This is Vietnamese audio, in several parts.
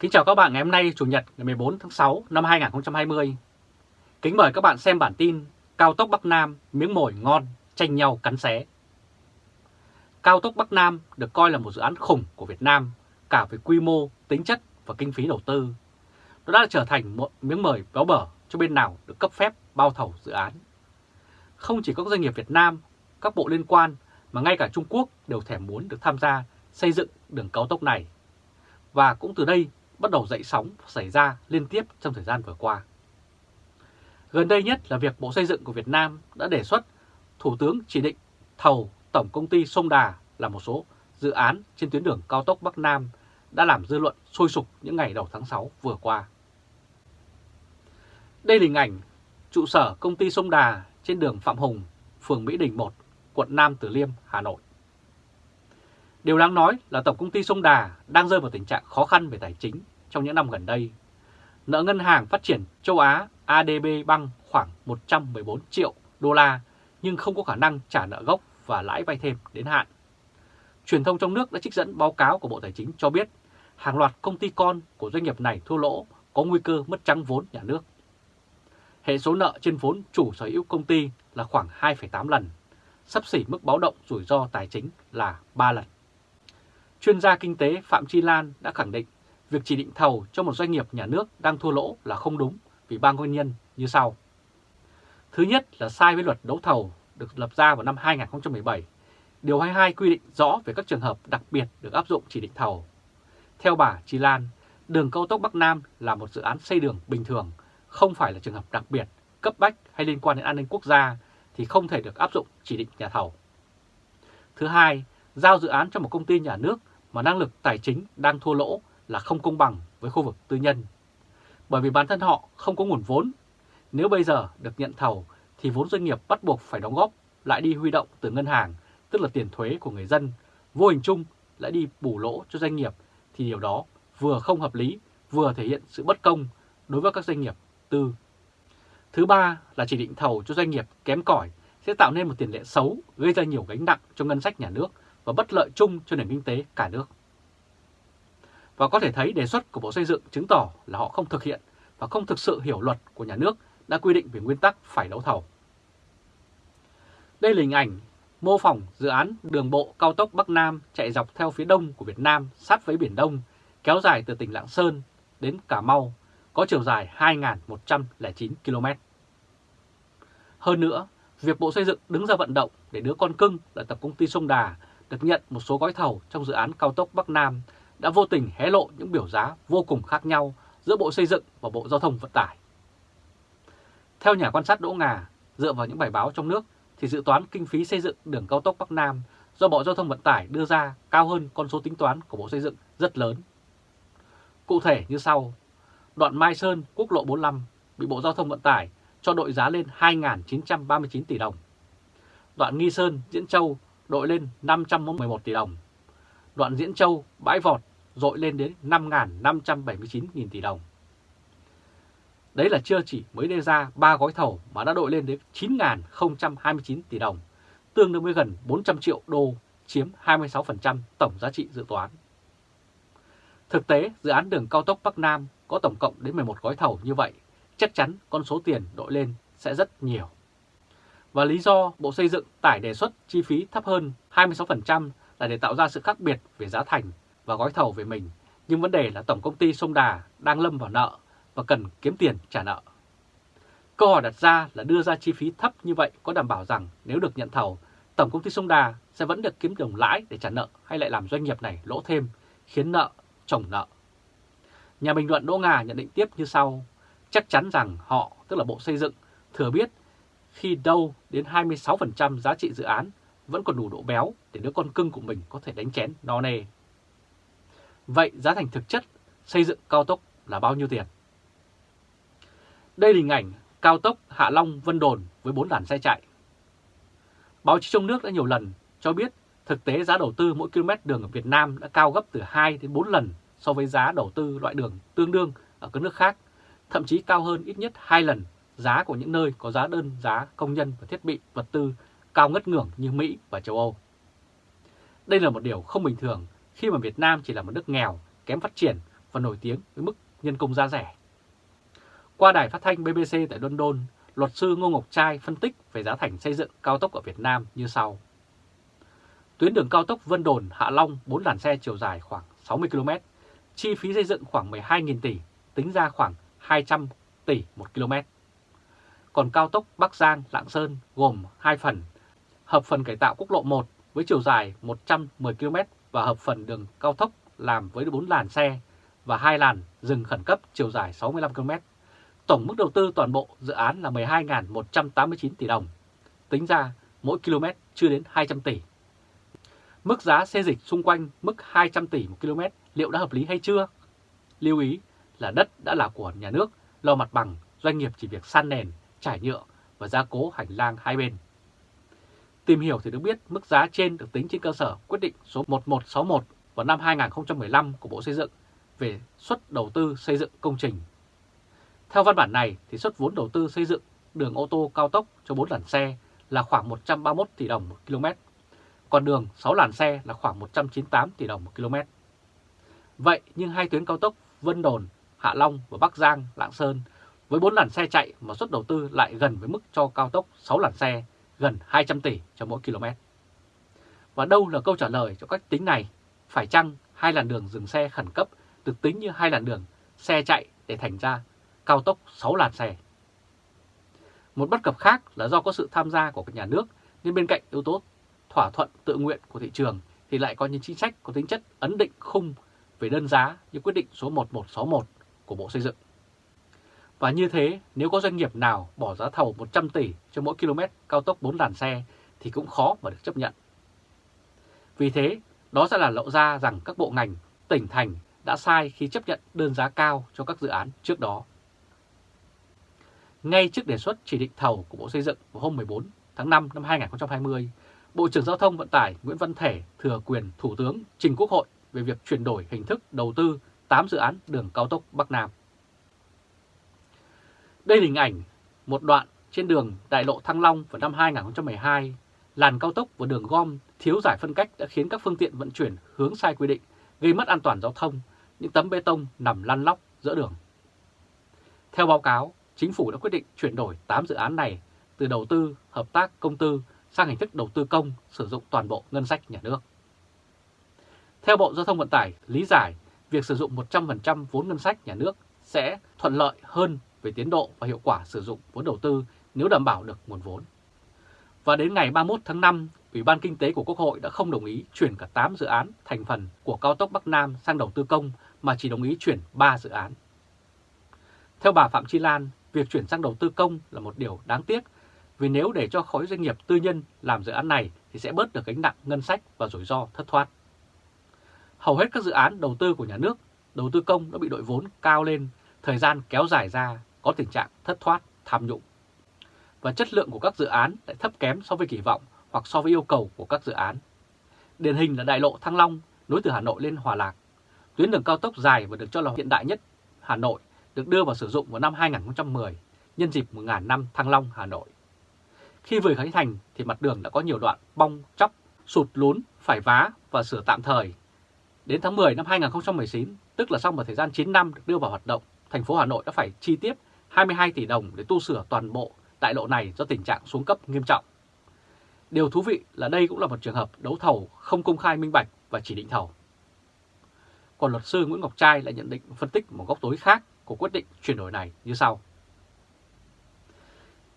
Kính chào các bạn ngày hôm nay Chủ nhật ngày 14 tháng 6 năm 2020. Kính mời các bạn xem bản tin Cao tốc Bắc Nam miếng mồi ngon tranh nhau cắn xé. Cao tốc Bắc Nam được coi là một dự án khủng của Việt Nam cả về quy mô, tính chất và kinh phí đầu tư. Nó đã trở thành một miếng mời béo bở cho bên nào được cấp phép bao thầu dự án. Không chỉ các doanh nghiệp Việt Nam, các bộ liên quan mà ngay cả Trung Quốc đều thèm muốn được tham gia xây dựng đường cao tốc này. Và cũng từ đây bắt đầu dậy sóng xảy ra liên tiếp trong thời gian vừa qua. Gần đây nhất là việc Bộ Xây dựng của Việt Nam đã đề xuất Thủ tướng chỉ định thầu Tổng Công ty Sông Đà là một số dự án trên tuyến đường cao tốc Bắc Nam đã làm dư luận sôi sục những ngày đầu tháng 6 vừa qua. Đây là hình ảnh trụ sở công ty Sông Đà trên đường Phạm Hùng, phường Mỹ Đình 1, quận Nam Từ Liêm, Hà Nội. Điều đáng nói là Tổng Công ty Sông Đà đang rơi vào tình trạng khó khăn về tài chính trong những năm gần đây. Nợ ngân hàng phát triển châu Á ADB băng khoảng 114 triệu đô la nhưng không có khả năng trả nợ gốc và lãi vay thêm đến hạn. Truyền thông trong nước đã trích dẫn báo cáo của Bộ Tài chính cho biết hàng loạt công ty con của doanh nghiệp này thua lỗ có nguy cơ mất trắng vốn nhà nước. Hệ số nợ trên vốn chủ sở hữu công ty là khoảng 2,8 lần, sắp xỉ mức báo động rủi ro tài chính là 3 lần. Chuyên gia kinh tế Phạm Chi Lan đã khẳng định việc chỉ định thầu cho một doanh nghiệp nhà nước đang thua lỗ là không đúng vì ba nguyên nhân như sau. Thứ nhất là sai với luật đấu thầu được lập ra vào năm 2017. Điều 22 quy định rõ về các trường hợp đặc biệt được áp dụng chỉ định thầu. Theo bà Chi Lan, đường cao tốc Bắc Nam là một dự án xây đường bình thường, không phải là trường hợp đặc biệt, cấp bách hay liên quan đến an ninh quốc gia thì không thể được áp dụng chỉ định nhà thầu. Thứ hai, giao dự án cho một công ty nhà nước mà năng lực tài chính đang thua lỗ là không công bằng với khu vực tư nhân. Bởi vì bản thân họ không có nguồn vốn. Nếu bây giờ được nhận thầu thì vốn doanh nghiệp bắt buộc phải đóng góp lại đi huy động từ ngân hàng, tức là tiền thuế của người dân, vô hình chung lại đi bù lỗ cho doanh nghiệp thì điều đó vừa không hợp lý, vừa thể hiện sự bất công đối với các doanh nghiệp tư. Thứ ba là chỉ định thầu cho doanh nghiệp kém cỏi sẽ tạo nên một tiền lệ xấu gây ra nhiều gánh nặng cho ngân sách nhà nước và bất lợi chung cho nền kinh tế cả nước. Và có thể thấy đề xuất của Bộ Xây dựng chứng tỏ là họ không thực hiện và không thực sự hiểu luật của nhà nước đã quy định về nguyên tắc phải đấu thầu. Đây là hình ảnh mô phỏng dự án đường bộ cao tốc Bắc Nam chạy dọc theo phía đông của Việt Nam sát với Biển Đông, kéo dài từ tỉnh Lạng Sơn đến Cà Mau, có chiều dài 2.109 km. Hơn nữa, việc Bộ Xây dựng đứng ra vận động để đứa con cưng là Tập Công ty Sông Đà được nhận một số gói thầu trong dự án cao tốc Bắc Nam đã vô tình hé lộ những biểu giá vô cùng khác nhau giữa Bộ Xây dựng và Bộ Giao thông Vận tải. Theo nhà quan sát Đỗ Ngà, dựa vào những bài báo trong nước thì dự toán kinh phí xây dựng đường cao tốc Bắc Nam do Bộ Giao thông Vận tải đưa ra cao hơn con số tính toán của Bộ Xây dựng rất lớn. Cụ thể như sau, đoạn Mai Sơn quốc lộ 45 bị Bộ Giao thông Vận tải cho đội giá lên 2.939 tỷ đồng. Đoạn Nghi Sơn, Diễn Châu đội lên 511 tỷ đồng. Đoạn Diễn Châu, Bãi Vọt dội lên đến 5.579.000 tỷ đồng. Đấy là chưa chỉ mới đưa ra 3 gói thầu mà đã đội lên đến 9.029 tỷ đồng, tương đương với gần 400 triệu đô, chiếm 26% tổng giá trị dự toán. Thực tế, dự án đường cao tốc Bắc Nam có tổng cộng đến 11 gói thầu như vậy, chắc chắn con số tiền đội lên sẽ rất nhiều. Và lý do Bộ Xây dựng tải đề xuất chi phí thấp hơn 26% là để tạo ra sự khác biệt về giá thành và gói thầu về mình. Nhưng vấn đề là Tổng Công ty Sông Đà đang lâm vào nợ và cần kiếm tiền trả nợ. Câu hỏi đặt ra là đưa ra chi phí thấp như vậy có đảm bảo rằng nếu được nhận thầu, Tổng Công ty Sông Đà sẽ vẫn được kiếm đồng lãi để trả nợ hay lại làm doanh nghiệp này lỗ thêm, khiến nợ chồng nợ. Nhà bình luận Đỗ Ngà nhận định tiếp như sau, chắc chắn rằng họ, tức là Bộ Xây dựng, thừa biết khi đâu đến 26% giá trị dự án vẫn còn đủ độ béo để đứa con cưng của mình có thể đánh chén no nê. Vậy giá thành thực chất xây dựng cao tốc là bao nhiêu tiền? Đây là hình ảnh cao tốc Hạ Long Vân Đồn với 4 làn xe chạy. Báo chí trong nước đã nhiều lần cho biết thực tế giá đầu tư mỗi km đường ở Việt Nam đã cao gấp từ 2 đến 4 lần so với giá đầu tư loại đường tương đương ở các nước khác, thậm chí cao hơn ít nhất 2 lần giá của những nơi có giá đơn giá công nhân và thiết bị vật tư cao ngất ngưỡng như Mỹ và châu Âu. Đây là một điều không bình thường khi mà Việt Nam chỉ là một nước nghèo, kém phát triển và nổi tiếng với mức nhân công giá rẻ. Qua đài phát thanh BBC tại London, luật sư Ngô Ngọc Trai phân tích về giá thành xây dựng cao tốc ở Việt Nam như sau. Tuyến đường cao tốc Vân Đồn - Hạ Long 4 làn xe chiều dài khoảng 60 km, chi phí xây dựng khoảng 12.000 tỷ, tính ra khoảng 200 tỷ một km. Còn cao tốc Bắc Giang - Lạng Sơn gồm hai phần, hợp phần cải tạo quốc lộ 1 với chiều dài 110 km và hợp phần đường cao tốc làm với 4 làn xe và hai làn dừng khẩn cấp chiều dài 65 km. Tổng mức đầu tư toàn bộ dự án là 12.189 tỷ đồng, tính ra mỗi km chưa đến 200 tỷ. Mức giá xe dịch xung quanh mức 200 tỷ một km liệu đã hợp lý hay chưa? Lưu ý là đất đã là của nhà nước, lo mặt bằng, doanh nghiệp chỉ việc san nền, trải nhựa và gia cố hành lang hai bên. Tìm hiểu thì được biết mức giá trên được tính trên cơ sở quyết định số 1161 vào năm 2015 của Bộ Xây dựng về suất đầu tư xây dựng công trình. Theo văn bản này thì suất vốn đầu tư xây dựng đường ô tô cao tốc cho 4 làn xe là khoảng 131 tỷ đồng một km, còn đường 6 làn xe là khoảng 198 tỷ đồng một km. Vậy nhưng hai tuyến cao tốc Vân Đồn, Hạ Long và Bắc Giang, Lạng Sơn với 4 làn xe chạy mà suất đầu tư lại gần với mức cho cao tốc 6 làn xe gần 200 tỷ cho mỗi km. Và đâu là câu trả lời cho cách tính này? Phải chăng hai làn đường dừng xe khẩn cấp được tính như hai làn đường xe chạy để thành ra cao tốc 6 làn xe? Một bất cập khác là do có sự tham gia của các nhà nước, nên bên cạnh yếu tố thỏa thuận tự nguyện của thị trường thì lại có những chính sách có tính chất ấn định khung về đơn giá như quyết định số 1161 của Bộ Xây dựng. Và như thế, nếu có doanh nghiệp nào bỏ giá thầu 100 tỷ cho mỗi km cao tốc 4 làn xe thì cũng khó mà được chấp nhận. Vì thế, đó sẽ là lộ ra rằng các bộ ngành, tỉnh thành đã sai khi chấp nhận đơn giá cao cho các dự án trước đó. Ngay trước đề xuất chỉ định thầu của Bộ Xây dựng vào hôm 14 tháng 5 năm 2020, Bộ trưởng Giao thông Vận tải Nguyễn Văn Thể thừa quyền Thủ tướng trình Quốc hội về việc chuyển đổi hình thức đầu tư 8 dự án đường cao tốc Bắc Nam. Đây là hình ảnh một đoạn trên đường đại lộ Thăng Long vào năm 2012, làn cao tốc và đường gom thiếu giải phân cách đã khiến các phương tiện vận chuyển hướng sai quy định, gây mất an toàn giao thông, những tấm bê tông nằm lăn lóc giữa đường. Theo báo cáo, chính phủ đã quyết định chuyển đổi 8 dự án này từ đầu tư, hợp tác công tư sang hình thức đầu tư công sử dụng toàn bộ ngân sách nhà nước. Theo Bộ Giao thông Vận tải, lý giải việc sử dụng 100% vốn ngân sách nhà nước sẽ thuận lợi hơn về tiến độ và hiệu quả sử dụng vốn đầu tư nếu đảm bảo được nguồn vốn. Và đến ngày 31 tháng 5, Ủy ban Kinh tế của Quốc hội đã không đồng ý chuyển cả 8 dự án thành phần của cao tốc Bắc Nam sang đầu tư công mà chỉ đồng ý chuyển 3 dự án. Theo bà Phạm Chi Lan, việc chuyển sang đầu tư công là một điều đáng tiếc vì nếu để cho khối doanh nghiệp tư nhân làm dự án này thì sẽ bớt được gánh nặng ngân sách và rủi ro thất thoát. Hầu hết các dự án đầu tư của nhà nước, đầu tư công đã bị đội vốn cao lên, thời gian kéo dài ra có tình trạng thất thoát, tham nhũng. Và chất lượng của các dự án lại thấp kém so với kỳ vọng hoặc so với yêu cầu của các dự án. Điển hình là đại lộ Thăng Long nối từ Hà Nội lên Hòa Lạc. Tuyến đường cao tốc dài và được cho là hiện đại nhất Hà Nội được đưa vào sử dụng vào năm 2010 nhân dịp 1.000 năm Thăng Long Hà Nội. Khi vừa khánh thành thì mặt đường đã có nhiều đoạn bong chóc, sụt lún, phải vá và sửa tạm thời. Đến tháng 10 năm 2019, tức là sau một thời gian 9 năm được đưa vào hoạt động, thành phố Hà Nội đã phải chi tiếp 22 tỷ đồng để tu sửa toàn bộ đại lộ này do tình trạng xuống cấp nghiêm trọng. Điều thú vị là đây cũng là một trường hợp đấu thầu không công khai minh bạch và chỉ định thầu. Còn luật sư Nguyễn Ngọc Trai lại nhận định phân tích một góc tối khác của quyết định chuyển đổi này như sau.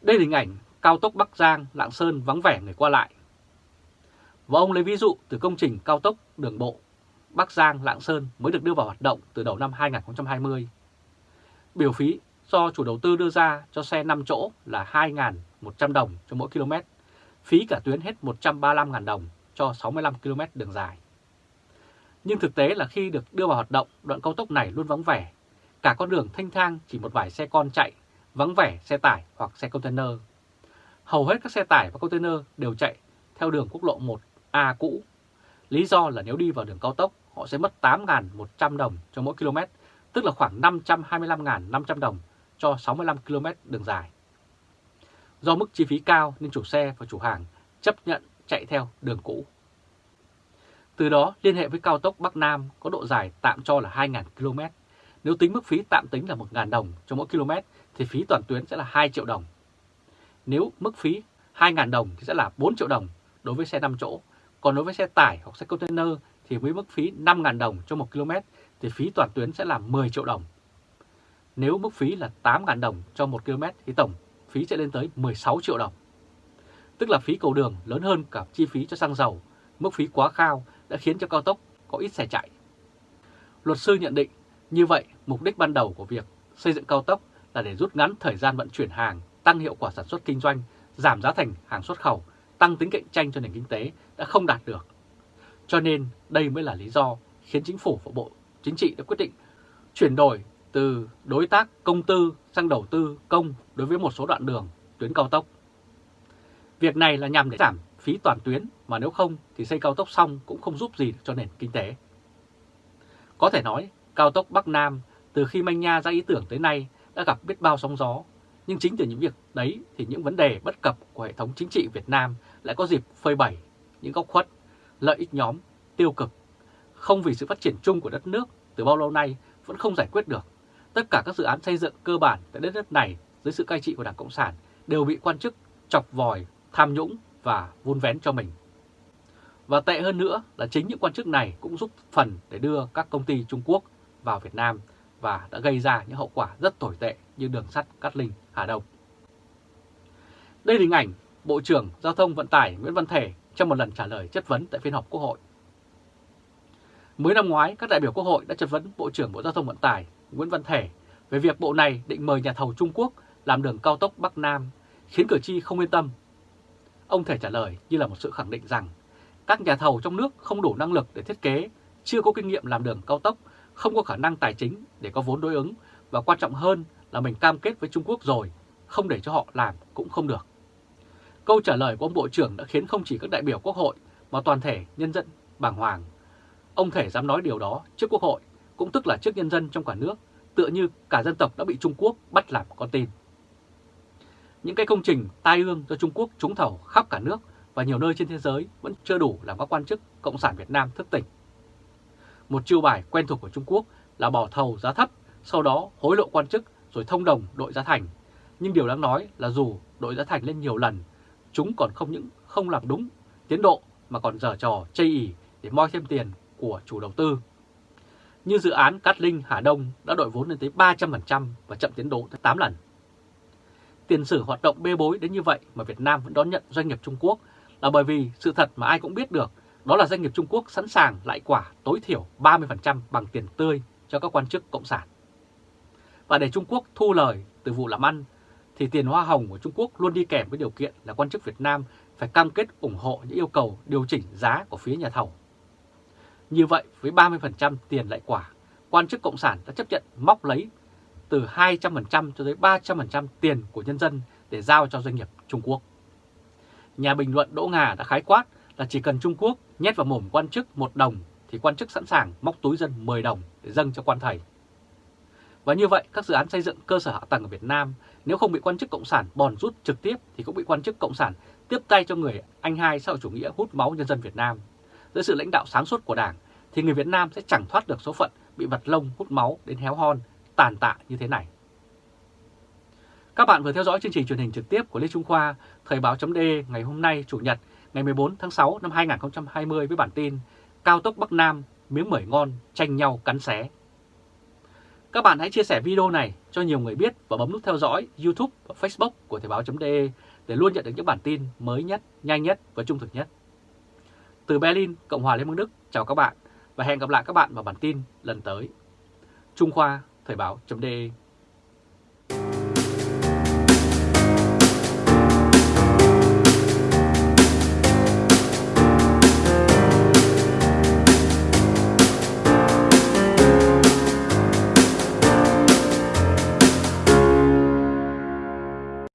Đây là hình ảnh cao tốc Bắc Giang, Lạng Sơn vắng vẻ người qua lại. Và ông lấy ví dụ từ công trình cao tốc đường bộ Bắc Giang, Lạng Sơn mới được đưa vào hoạt động từ đầu năm 2020. Biểu phí do chủ đầu tư đưa ra cho xe 5 chỗ là 2.100 đồng cho mỗi km, phí cả tuyến hết 135.000 đồng cho 65 km đường dài. Nhưng thực tế là khi được đưa vào hoạt động, đoạn cao tốc này luôn vắng vẻ. Cả con đường thanh thang chỉ một vài xe con chạy, vắng vẻ xe tải hoặc xe container. Hầu hết các xe tải và container đều chạy theo đường quốc lộ 1A cũ. Lý do là nếu đi vào đường cao tốc, họ sẽ mất 8.100 đồng cho mỗi km, tức là khoảng 525.500 đồng cho 65 km đường dài. Do mức chi phí cao nên chủ xe và chủ hàng chấp nhận chạy theo đường cũ. Từ đó, liên hệ với cao tốc Bắc Nam có độ dài tạm cho là 2.000 km Nếu tính mức phí tạm tính là 1.000 đồng cho mỗi km thì phí toàn tuyến sẽ là 2 triệu đồng. Nếu mức phí 2.000 đồng thì sẽ là 4 triệu đồng đối với xe 5 chỗ. Còn đối với xe tải hoặc xe container thì với mức phí 5.000 đồng cho 1 km thì phí toàn tuyến sẽ là 10 triệu đồng. Nếu mức phí là 8.000 đồng cho 1 km thì tổng phí sẽ lên tới 16 triệu đồng. Tức là phí cầu đường lớn hơn cả chi phí cho xăng dầu, mức phí quá cao đã khiến cho cao tốc có ít xe chạy. Luật sư nhận định như vậy mục đích ban đầu của việc xây dựng cao tốc là để rút ngắn thời gian vận chuyển hàng, tăng hiệu quả sản xuất kinh doanh, giảm giá thành hàng xuất khẩu, tăng tính cạnh tranh cho nền kinh tế đã không đạt được. Cho nên đây mới là lý do khiến chính phủ và Bộ Chính trị đã quyết định chuyển đổi từ đối tác công tư sang đầu tư công đối với một số đoạn đường tuyến cao tốc. Việc này là nhằm để giảm phí toàn tuyến mà nếu không thì xây cao tốc xong cũng không giúp gì cho nền kinh tế. Có thể nói cao tốc Bắc Nam từ khi manh nha ra ý tưởng tới nay đã gặp biết bao sóng gió, nhưng chính từ những việc đấy thì những vấn đề bất cập của hệ thống chính trị Việt Nam lại có dịp phơi bày những góc khuất, lợi ích nhóm, tiêu cực, không vì sự phát triển chung của đất nước từ bao lâu nay vẫn không giải quyết được. Tất cả các dự án xây dựng cơ bản tại đất nước này dưới sự cai trị của Đảng Cộng sản đều bị quan chức chọc vòi, tham nhũng và vun vén cho mình. Và tệ hơn nữa là chính những quan chức này cũng giúp phần để đưa các công ty Trung Quốc vào Việt Nam và đã gây ra những hậu quả rất tồi tệ như đường sắt Cát Linh, Hà Đông. Đây là hình ảnh Bộ trưởng Giao thông Vận tải Nguyễn Văn Thể trong một lần trả lời chất vấn tại phiên họp Quốc hội. Mới năm ngoái, các đại biểu Quốc hội đã chất vấn Bộ trưởng Bộ Giao thông Vận tải Nguyễn Văn Thể về việc bộ này định mời nhà thầu Trung Quốc làm đường cao tốc Bắc Nam, khiến cử tri không yên tâm. Ông Thể trả lời như là một sự khẳng định rằng các nhà thầu trong nước không đủ năng lực để thiết kế, chưa có kinh nghiệm làm đường cao tốc, không có khả năng tài chính để có vốn đối ứng và quan trọng hơn là mình cam kết với Trung Quốc rồi, không để cho họ làm cũng không được. Câu trả lời của ông Bộ trưởng đã khiến không chỉ các đại biểu Quốc hội mà toàn thể nhân dân bàng hoàng. Ông Thể dám nói điều đó trước Quốc hội, cũng tức là trước nhân dân trong cả nước, tựa như cả dân tộc đã bị Trung Quốc bắt làm con tin. Những cái công trình tai ương do Trung Quốc trúng thầu khắp cả nước và nhiều nơi trên thế giới vẫn chưa đủ làm các quan chức Cộng sản Việt Nam thức tỉnh. Một chiêu bài quen thuộc của Trung Quốc là bỏ thầu giá thấp, sau đó hối lộ quan chức rồi thông đồng đội giá thành. Nhưng điều đáng nói là dù đội giá thành lên nhiều lần, chúng còn không những không làm đúng tiến độ mà còn dở trò chây ý để moi thêm tiền của chủ đầu tư. Như dự án Cát Linh Hà Đông đã đội vốn lên tới 300% và chậm tiến độ tới 8 lần. Tiền sử hoạt động bê bối đến như vậy mà Việt Nam vẫn đón nhận doanh nghiệp Trung Quốc là bởi vì sự thật mà ai cũng biết được, đó là doanh nghiệp Trung Quốc sẵn sàng lại quả tối thiểu 30% bằng tiền tươi cho các quan chức cộng sản. Và để Trung Quốc thu lời từ vụ làm ăn, thì tiền hoa hồng của Trung Quốc luôn đi kèm với điều kiện là quan chức Việt Nam phải cam kết ủng hộ những yêu cầu điều chỉnh giá của phía nhà thầu. Như vậy với 30% tiền lại quả, quan chức Cộng sản đã chấp nhận móc lấy từ 200% cho tới 300% tiền của nhân dân để giao cho doanh nghiệp Trung Quốc. Nhà bình luận Đỗ Ngà đã khái quát là chỉ cần Trung Quốc nhét vào mồm quan chức một đồng thì quan chức sẵn sàng móc túi dân 10 đồng để dâng cho quan thầy. Và như vậy, các dự án xây dựng cơ sở hạ tầng ở Việt Nam nếu không bị quan chức Cộng sản bòn rút trực tiếp thì cũng bị quan chức Cộng sản tiếp tay cho người anh hai xã hội chủ nghĩa hút máu nhân dân Việt Nam. Dưới sự lãnh đạo sáng suốt của Đảng thì người Việt Nam sẽ chẳng thoát được số phận bị vật lông hút máu đến héo hon, tàn tạ như thế này. Các bạn vừa theo dõi chương trình truyền hình trực tiếp của Lê Trung Khoa, Thời báo chấm ngày hôm nay Chủ nhật ngày 14 tháng 6 năm 2020 với bản tin Cao tốc Bắc Nam miếng mởi ngon tranh nhau cắn xé. Các bạn hãy chia sẻ video này cho nhiều người biết và bấm nút theo dõi YouTube và Facebook của Thời báo.de để luôn nhận được những bản tin mới nhất, nhanh nhất và trung thực nhất. Từ Berlin, Cộng hòa Liên bang Đức, chào các bạn và hẹn gặp lại các bạn vào bản tin lần tới. Trung Khoa, Thời báo.de